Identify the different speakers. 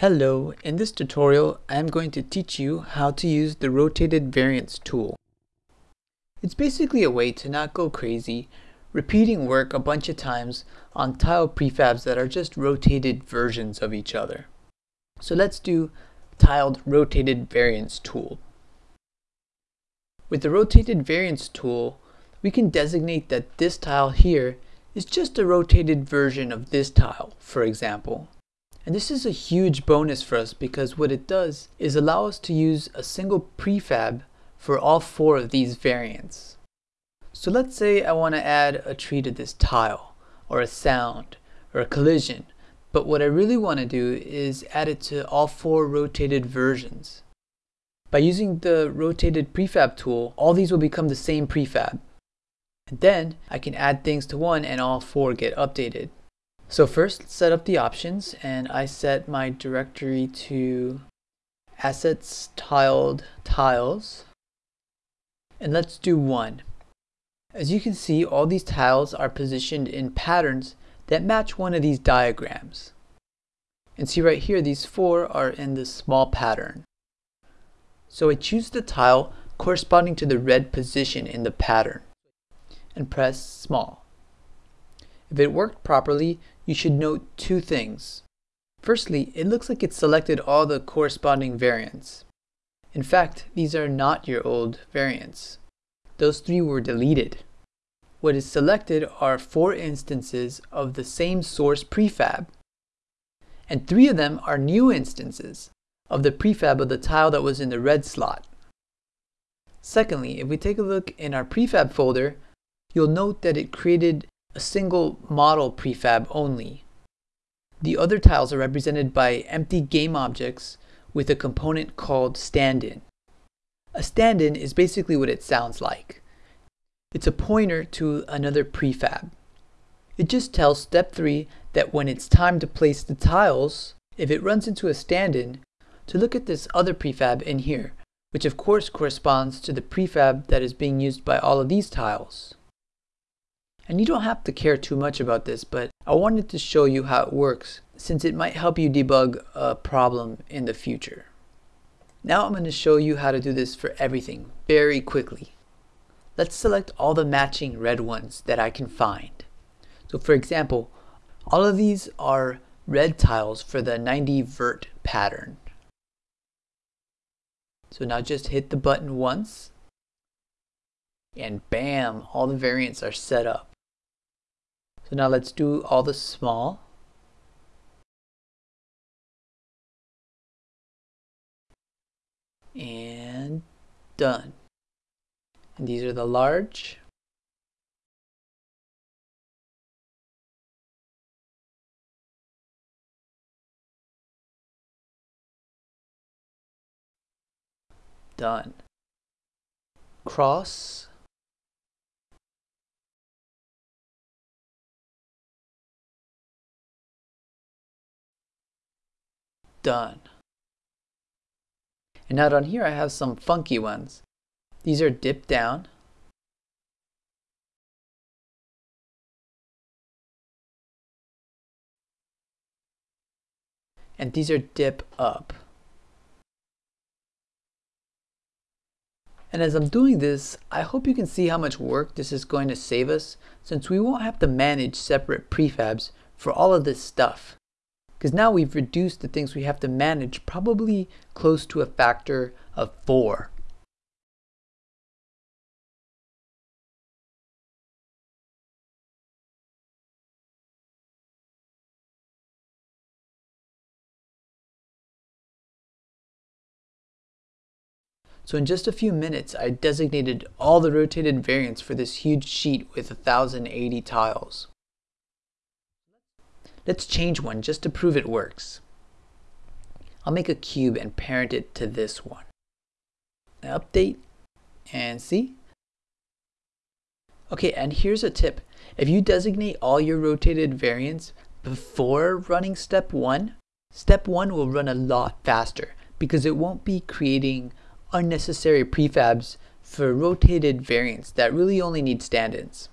Speaker 1: Hello, in this tutorial I am going to teach you how to use the rotated variants tool. It's basically a way to not go crazy repeating work a bunch of times on tile prefabs that are just rotated versions of each other. So let's do tiled rotated variants tool. With the rotated variants tool we can designate that this tile here is just a rotated version of this tile, for example. And this is a huge bonus for us because what it does is allow us to use a single prefab for all four of these variants. So let's say I want to add a tree to this tile, or a sound, or a collision, but what I really want to do is add it to all four rotated versions. By using the rotated prefab tool, all these will become the same prefab. And then I can add things to one and all four get updated. So first, set up the options, and I set my directory to assets tiled tiles. And let's do one. As you can see, all these tiles are positioned in patterns that match one of these diagrams. And see right here, these four are in the small pattern. So I choose the tile corresponding to the red position in the pattern and press small. If it worked properly, you should note two things. Firstly, it looks like it selected all the corresponding variants. In fact, these are not your old variants. Those three were deleted. What is selected are four instances of the same source prefab. And three of them are new instances of the prefab of the tile that was in the red slot. Secondly, if we take a look in our prefab folder, you'll note that it created a single model prefab only. The other tiles are represented by empty game objects with a component called stand-in. A stand-in is basically what it sounds like. It's a pointer to another prefab. It just tells step 3 that when it's time to place the tiles, if it runs into a stand-in, to look at this other prefab in here, which of course corresponds to the prefab that is being used by all of these tiles. And you don't have to care too much about this, but I wanted to show you how it works since it might help you debug a problem in the future. Now I'm going to show you how to do this for everything very quickly. Let's select all the matching red ones that I can find. So for example, all of these are red tiles for the 90 vert pattern. So now just hit the button once and bam, all the variants are set up. So now let's do all the small. And done. And these are the large. Done. Cross. Done. And now down here I have some funky ones. These are dip down. And these are dip up. And as I'm doing this, I hope you can see how much work this is going to save us since we won't have to manage separate prefabs for all of this stuff. Because now we've reduced the things we have to manage probably close to a factor of 4. So in just a few minutes, I designated all the rotated variants for this huge sheet with 1080 tiles. Let's change one just to prove it works. I'll make a cube and parent it to this one. Update and see. Okay, and here's a tip. If you designate all your rotated variants before running step one, step one will run a lot faster because it won't be creating unnecessary prefabs for rotated variants that really only need stand-ins.